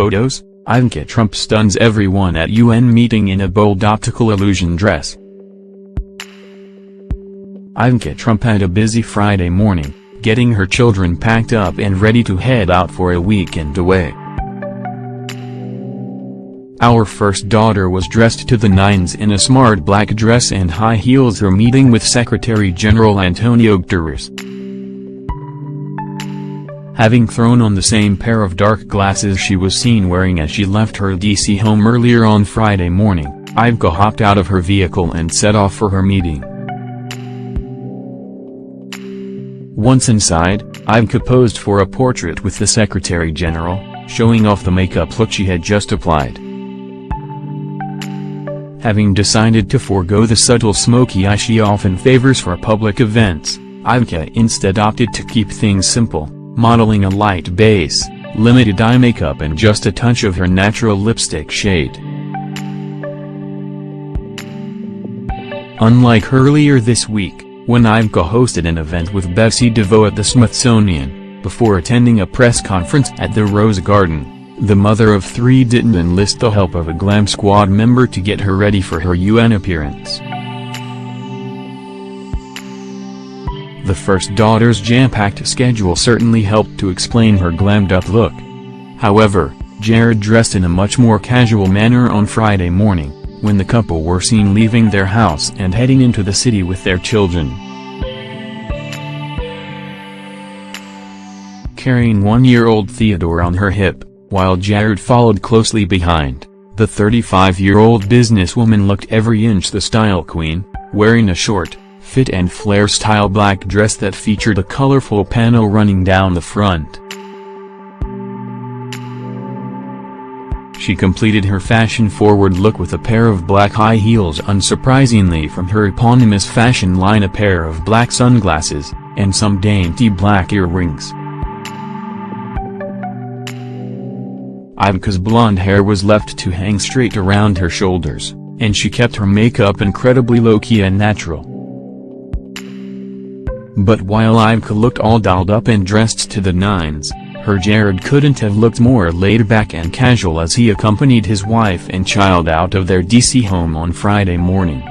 photos, Ivanka Trump stuns everyone at UN meeting in a bold optical illusion dress. Ivanka Trump had a busy Friday morning, getting her children packed up and ready to head out for a weekend away. Our first daughter was dressed to the nines in a smart black dress and high heels her meeting with Secretary General Antonio Guterres. Having thrown on the same pair of dark glasses she was seen wearing as she left her DC home earlier on Friday morning, Ivanka hopped out of her vehicle and set off for her meeting. Once inside, Ivanka posed for a portrait with the Secretary General, showing off the makeup look she had just applied. Having decided to forego the subtle smoky eye she often favors for public events, Ivanka instead opted to keep things simple, modeling a light base, limited eye makeup and just a touch of her natural lipstick shade. Unlike earlier this week, when Ivanka hosted an event with Betsy DeVos at the Smithsonian, before attending a press conference at the Rose Garden, the mother of three didn't enlist the help of a glam squad member to get her ready for her UN appearance. The first daughter's jam-packed schedule certainly helped to explain her glammed-up look. However, Jared dressed in a much more casual manner on Friday morning, when the couple were seen leaving their house and heading into the city with their children. Carrying one-year-old Theodore on her hip, while Jared followed closely behind, the 35-year-old businesswoman looked every inch the style queen, wearing a short, fit and flare-style black dress that featured a colorful panel running down the front. She completed her fashion-forward look with a pair of black high heels unsurprisingly from her eponymous fashion line a pair of black sunglasses, and some dainty black earrings. Ivanka's blonde hair was left to hang straight around her shoulders, and she kept her makeup incredibly low-key and natural. But while Ivanka looked all dolled up and dressed to the nines, her Jared couldn't have looked more laid back and casual as he accompanied his wife and child out of their DC home on Friday morning.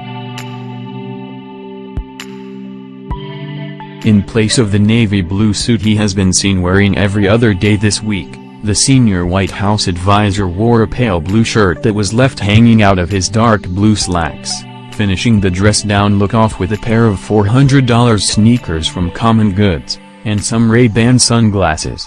In place of the navy blue suit he has been seen wearing every other day this week, the senior White House advisor wore a pale blue shirt that was left hanging out of his dark blue slacks, finishing the dress-down look off with a pair of $400 sneakers from Common Goods, and some Ray-Ban sunglasses.